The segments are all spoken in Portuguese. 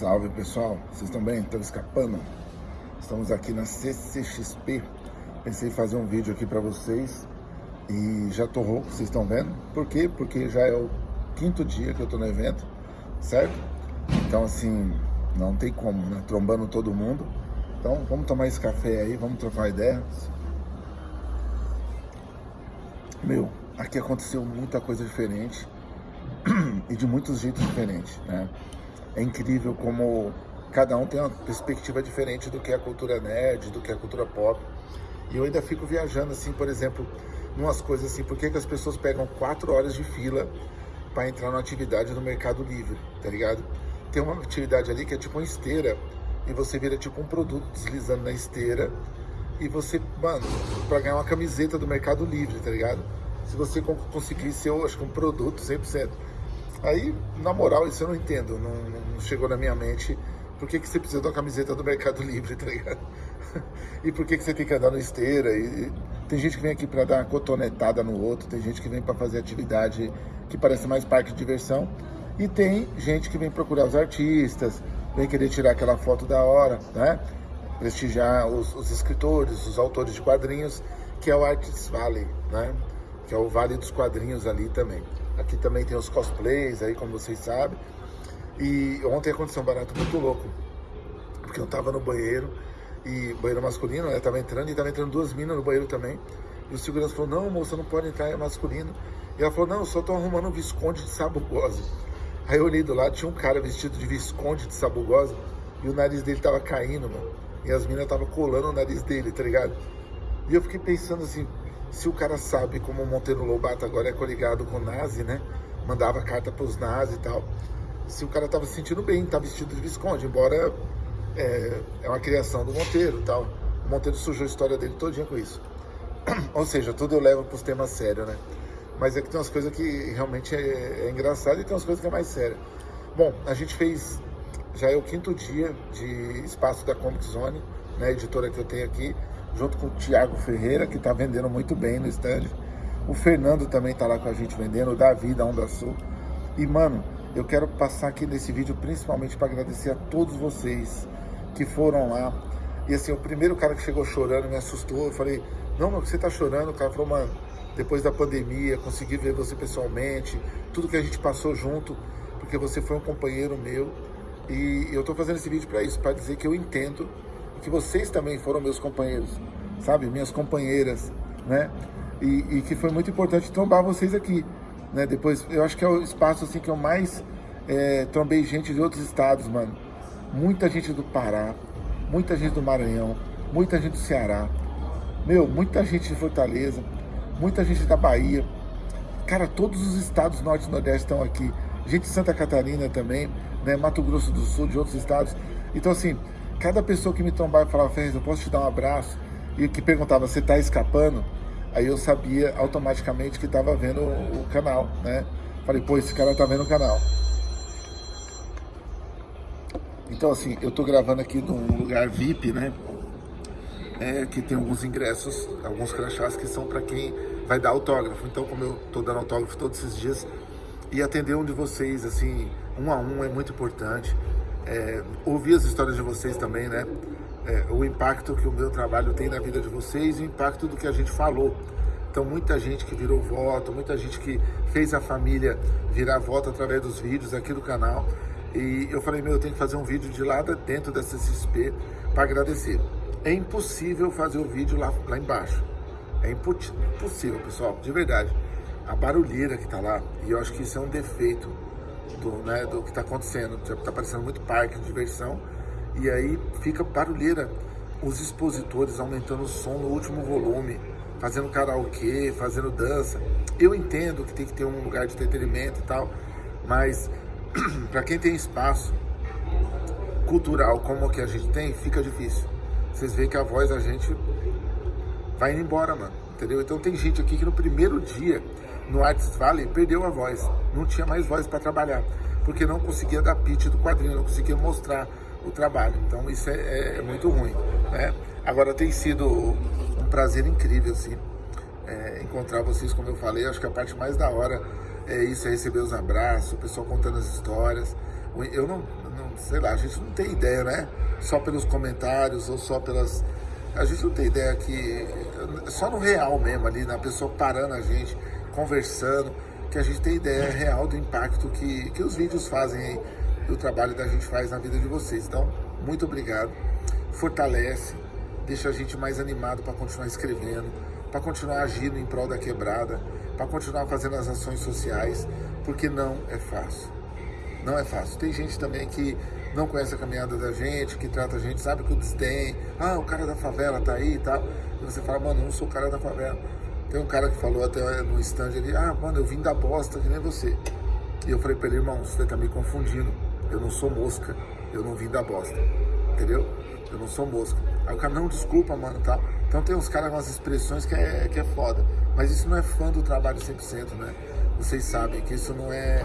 Salve pessoal, vocês estão bem? Estão escapando? Estamos aqui na CCXP. Pensei em fazer um vídeo aqui para vocês e já rouco, vocês estão vendo? Por quê? Porque já é o quinto dia que eu tô no evento, certo? Então assim, não tem como, né? Trombando todo mundo. Então vamos tomar esse café aí, vamos trocar ideias. Meu, aqui aconteceu muita coisa diferente e de muitos jeitos diferentes, né? É incrível como cada um tem uma perspectiva diferente do que é a cultura nerd, do que é a cultura pop. E eu ainda fico viajando, assim, por exemplo, umas coisas assim, por que, que as pessoas pegam quatro horas de fila para entrar numa atividade no Mercado Livre, tá ligado? Tem uma atividade ali que é tipo uma esteira, e você vira tipo um produto deslizando na esteira, e você, mano, para ganhar uma camiseta do Mercado Livre, tá ligado? Se você conseguir ser, acho que um produto 100%. Aí, na moral, isso eu não entendo, não, não chegou na minha mente. Por que, que você precisa de uma camiseta do Mercado Livre, tá ligado? e por que, que você tem que andar na esteira? E, tem gente que vem aqui para dar uma cotonetada no outro, tem gente que vem para fazer atividade que parece mais parque de diversão. E tem gente que vem procurar os artistas, vem querer tirar aquela foto da hora, né? Prestigiar os, os escritores, os autores de quadrinhos, que é o Artist Valley, né? Que é o Vale dos Quadrinhos ali também. Aqui também tem os cosplays aí, como vocês sabem. E ontem aconteceu um barato muito louco. Porque eu tava no banheiro, e banheiro masculino, né? Tava entrando e tava entrando duas minas no banheiro também. E o segurança falou, não, moça, não pode entrar, é masculino. E ela falou, não, só tô arrumando um Visconde de Sabugosa. Aí eu olhei do lado, tinha um cara vestido de Visconde de Sabugosa e o nariz dele tava caindo, mano. E as minas tava colando o nariz dele, tá ligado? E eu fiquei pensando assim, se o cara sabe como o Monteiro Lobato agora é coligado com o nazi, né? Mandava carta pros nazis e tal. Se o cara tava se sentindo bem, tá vestido de Visconde, embora é, é uma criação do Monteiro e tal. O Monteiro sujou a história dele todinha com isso. Ou seja, tudo eu levo pros temas sérios, né? Mas é que tem umas coisas que realmente é, é engraçado e tem umas coisas que é mais séria. Bom, a gente fez, já é o quinto dia de espaço da Comic Zone, né, editora que eu tenho aqui junto com o Thiago Ferreira, que está vendendo muito bem no stand. O Fernando também está lá com a gente vendendo, o Davi da Onda Sul. E, mano, eu quero passar aqui nesse vídeo principalmente para agradecer a todos vocês que foram lá. E assim, o primeiro cara que chegou chorando me assustou. Eu falei, não, mas você tá chorando? O cara falou, mano, depois da pandemia, consegui ver você pessoalmente, tudo que a gente passou junto, porque você foi um companheiro meu. E eu tô fazendo esse vídeo para isso, para dizer que eu entendo que vocês também foram meus companheiros, sabe? Minhas companheiras, né? E, e, que foi muito importante trombar vocês aqui, né? Depois, eu acho que é o espaço assim que eu mais é, trombei gente de outros estados, mano. Muita gente do Pará, muita gente do Maranhão, muita gente do Ceará, meu, muita gente de Fortaleza, muita gente da Bahia. Cara, todos os estados norte e nordeste estão aqui. Gente de Santa Catarina também, né? Mato Grosso do Sul, de outros estados. Então, assim, cada pessoa que me tombava e falava, Ferrez, eu posso te dar um abraço? E que perguntava, você está escapando? Aí eu sabia automaticamente que estava vendo o, o, canal, né? Falei, pô, esse cara tá vendo o canal. Então, assim, eu tô gravando aqui num lugar VIP, né? É, que tem alguns ingressos, alguns crachás que são para quem vai dar autógrafo. Então, como eu tô dando autógrafo todos esses dias, e atender um de vocês, assim, um a um é muito importante é, ouvir as histórias de vocês também, né? É, o impacto que o meu trabalho tem na vida de vocês e o impacto do que a gente falou. Então, muita gente que virou voto, muita gente que fez a família virar voto através dos vídeos aqui do canal. E eu falei, meu, eu tenho que fazer um vídeo de lá dentro dessa CSP para agradecer. É impossível fazer o vídeo lá, lá embaixo. É impossível, pessoal, de verdade. A barulheira que tá lá, e eu acho que isso é um defeito do, né, do que está acontecendo. Está parecendo muito parque de diversão. E aí fica barulheira. Os expositores aumentando o som no último volume, fazendo karaokê, fazendo dança. Eu entendo que tem que ter um lugar de entretenimento e tal, mas para quem tem espaço cultural como o que a gente tem, fica difícil. Vocês veem que a voz da gente vai indo embora, mano. Entendeu? Então tem gente aqui que no primeiro dia no Arts Valley perdeu a voz, não tinha mais voz para trabalhar, porque não conseguia dar pitch do quadrinho, não conseguia mostrar o trabalho. Então isso é, é, é muito ruim, né? Agora tem sido um prazer incrível, assim, é, encontrar vocês, como eu falei, acho que a parte mais da hora é isso, é receber os abraços, o pessoal contando as histórias. Eu não, não, sei lá, a gente não tem ideia, né? Só pelos comentários ou só pelas... A gente não tem ideia que... Só no real mesmo ali, na pessoa parando a gente, conversando, que a gente tem ideia real do impacto que, que os vídeos fazem aí, do trabalho da gente faz na vida de vocês. Então, muito obrigado. Fortalece, deixa a gente mais animado para continuar escrevendo, para continuar agindo em prol da quebrada, para continuar fazendo as ações sociais, porque não é fácil. Não é fácil. Tem gente também que não conhece a caminhada da gente, que trata a gente, sabe que o desdém, ah, o cara da favela tá aí e tal. E você fala, mano, não sou o cara da favela. Tem um cara que falou até no stand ali, ah, mano, eu vim da bosta, que nem você. E eu falei pra ele, irmão, você tá me confundindo. Eu não sou mosca, eu não vim da bosta. Entendeu? Eu não sou mosca. Aí o cara, não, desculpa, mano, tá? Então tem uns caras com as expressões que é, que é foda. Mas isso não é fã do trabalho 100%, né? Vocês sabem que isso não é,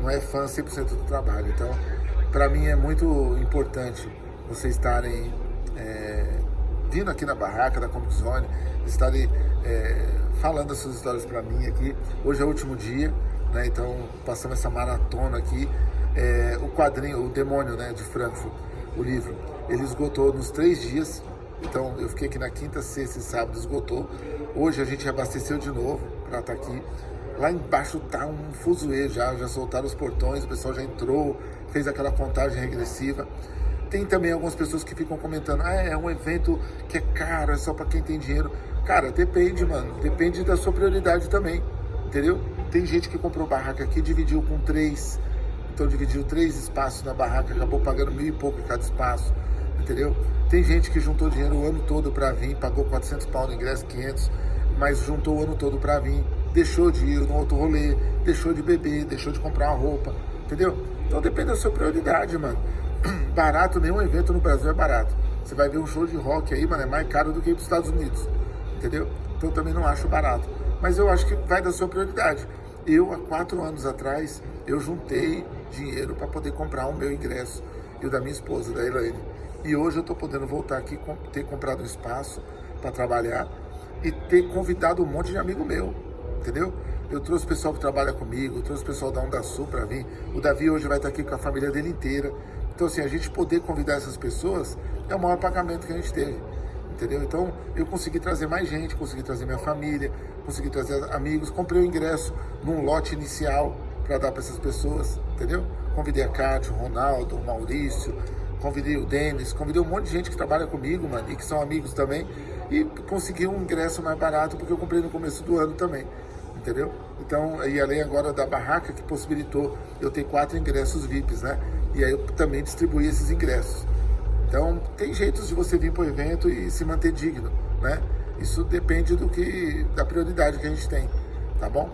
não é fã 100% do trabalho. Então, para mim é muito importante vocês estarem é, vindo aqui na barraca da Comic Zone, estarem é, falando as suas histórias para mim aqui. Hoje é o último dia, né? Então passamos essa maratona aqui. É, o quadrinho, o Demônio, né, de Frankfurt, o livro, ele esgotou nos três dias. Então eu fiquei aqui na quinta, sexta e sábado, esgotou. Hoje a gente abasteceu de novo para estar tá aqui. Lá embaixo tá um fuzuê já, já soltaram os portões, o pessoal já entrou, fez aquela contagem regressiva. Tem também algumas pessoas que ficam comentando, ah, é um evento que é caro, é só para quem tem dinheiro. Cara, depende, mano, depende da sua prioridade também, entendeu? Tem gente que comprou barraca aqui, dividiu com três, então dividiu três espaços na barraca, acabou pagando mil e pouco cada espaço, entendeu? Tem gente que juntou dinheiro o ano todo para vir, pagou 400 pau no ingresso, 500, mas juntou o ano todo para vir, deixou de ir no outro rolê, deixou de beber, deixou de comprar uma roupa, entendeu? Então depende da sua prioridade, mano. Barato, nenhum evento no Brasil é barato. Você vai ver um show de rock aí, mano, é mais caro do que ir para os Estados Unidos, entendeu? Então também não acho barato. Mas eu acho que vai da sua prioridade. Eu, há quatro anos atrás, eu juntei dinheiro para poder comprar o meu ingresso e o da minha esposa, da Elaine. E hoje eu estou podendo voltar aqui, ter comprado um espaço para trabalhar e ter convidado um monte de amigo meu, entendeu? Eu trouxe o pessoal que trabalha comigo, eu trouxe o pessoal da Onda Sul para vir. O Davi hoje vai estar aqui com a família dele inteira. Então, assim, a gente poder convidar essas pessoas é o maior pagamento que a gente teve, entendeu? Então, eu consegui trazer mais gente, consegui trazer minha família, consegui trazer amigos, comprei o ingresso num lote inicial para dar para essas pessoas, entendeu? Convidei a Cátia, o Ronaldo, o Maurício, convidei o Denis, convidei um monte de gente que trabalha comigo, mano, e que são amigos também, e consegui um ingresso mais barato porque eu comprei no começo do ano também, entendeu? Então, e além agora da barraca que possibilitou eu ter quatro ingressos VIPs, né? E aí eu também distribuí esses ingressos. Então, tem jeitos de você vir para o evento e se manter digno, né? Isso depende do que, da prioridade que a gente tem, tá bom?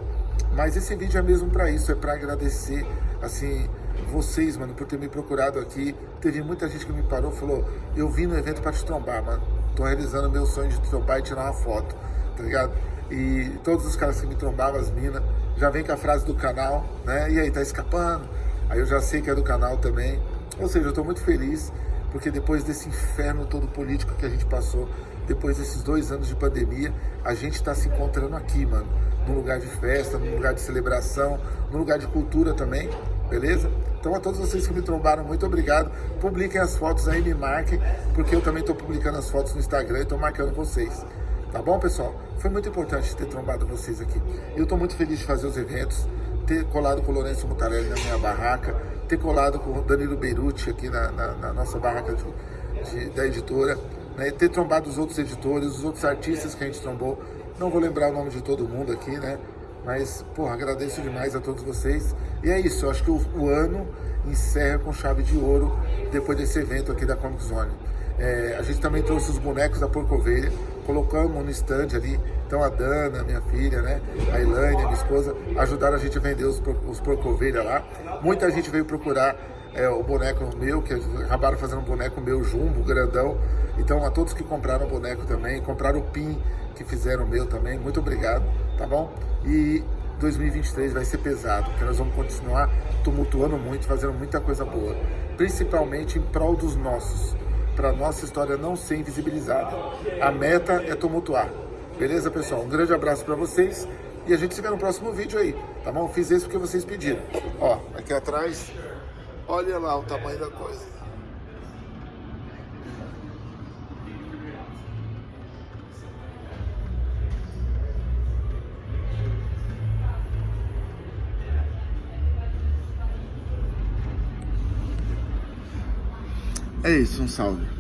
Mas esse vídeo é mesmo para isso, é para agradecer, assim, vocês, mano, por ter me procurado aqui. Teve muita gente que me parou falou, eu vim no evento para te trombar, mano. Tô realizando meu sonho de trombar e tirar uma foto, tá ligado? E todos os caras que me trombavam, as minas, já vem com a frase do canal, né? E aí, tá escapando? Aí eu já sei que é do canal também. Ou seja, eu tô muito feliz, porque depois desse inferno todo político que a gente passou, depois desses dois anos de pandemia, a gente está se encontrando aqui, mano num lugar de festa, num lugar de celebração, num lugar de cultura também, beleza? Então a todos vocês que me trombaram, muito obrigado. Publiquem as fotos aí, me marquem, porque eu também estou publicando as fotos no Instagram e estou marcando vocês. Tá bom, pessoal? Foi muito importante ter trombado vocês aqui. Eu estou muito feliz de fazer os eventos, ter colado com o Lourenço Mutarelli na minha barraca, ter colado com o Danilo Beirute aqui na, na, na nossa barraca de, de, da editora, né? ter trombado os outros editores, os outros artistas que a gente trombou. Não vou lembrar o nome de todo mundo aqui, né? Mas, porra, agradeço demais a todos vocês. E é isso, eu acho que o, o ano encerra com chave de ouro depois desse evento aqui da Comic Zone. É, a gente também trouxe os bonecos da Porco Ovelha, colocamos no stand ali. Então a Dana, minha filha, né? A Elaine, minha esposa, ajudaram a gente a vender os, os Porco Ovelha lá. Muita gente veio procurar é, o boneco meu, que acabaram fazendo um boneco meu jumbo, grandão. Então a todos que compraram o boneco também, compraram o PIN, que fizeram o meu também, muito obrigado, tá bom? E 2023 vai ser pesado, porque nós vamos continuar tumultuando muito, fazendo muita coisa boa, principalmente em prol dos nossos, para nossa história não ser invisibilizada. A meta é tumultuar. Beleza, pessoal? Um grande abraço para vocês e a gente se vê no próximo vídeo aí, tá bom? Fiz esse porque vocês pediram. Ó, aqui atrás, Olha lá o tamanho da coisa. É isso, um salve.